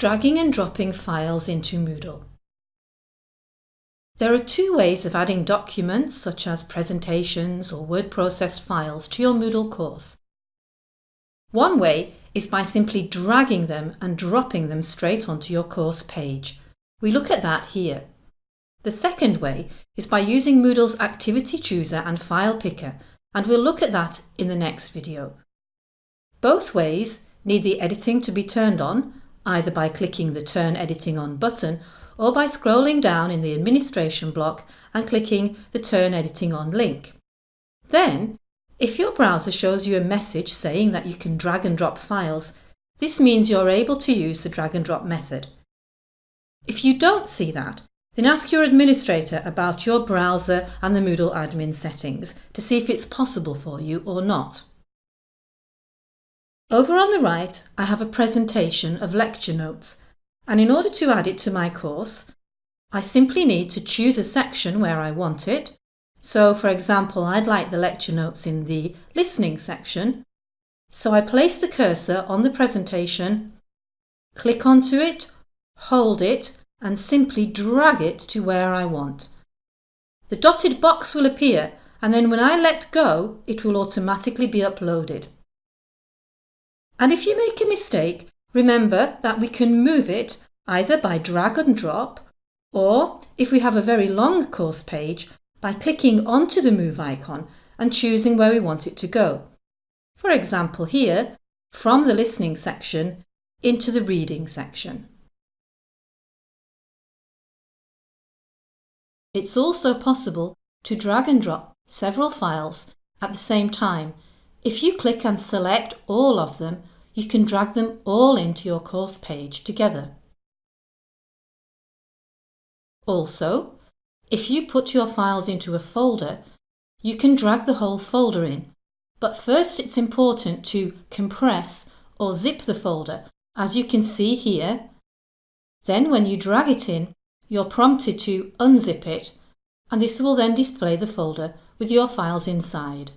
Dragging and dropping files into Moodle. There are two ways of adding documents such as presentations or word processed files to your Moodle course. One way is by simply dragging them and dropping them straight onto your course page. We look at that here. The second way is by using Moodle's Activity Chooser and File Picker and we'll look at that in the next video. Both ways need the editing to be turned on either by clicking the Turn Editing On button or by scrolling down in the administration block and clicking the Turn Editing On link. Then, if your browser shows you a message saying that you can drag and drop files, this means you're able to use the drag and drop method. If you don't see that, then ask your administrator about your browser and the Moodle admin settings to see if it's possible for you or not. Over on the right, I have a presentation of lecture notes, and in order to add it to my course, I simply need to choose a section where I want it. So, for example, I'd like the lecture notes in the listening section. So I place the cursor on the presentation, click onto it, hold it, and simply drag it to where I want. The dotted box will appear, and then when I let go, it will automatically be uploaded. And if you make a mistake, remember that we can move it either by drag and drop or, if we have a very long course page, by clicking onto the move icon and choosing where we want it to go. For example here, from the listening section into the reading section. It's also possible to drag and drop several files at the same time if you click and select all of them you can drag them all into your course page together. Also, if you put your files into a folder, you can drag the whole folder in. But first it's important to compress or zip the folder, as you can see here. Then when you drag it in, you're prompted to unzip it, and this will then display the folder with your files inside.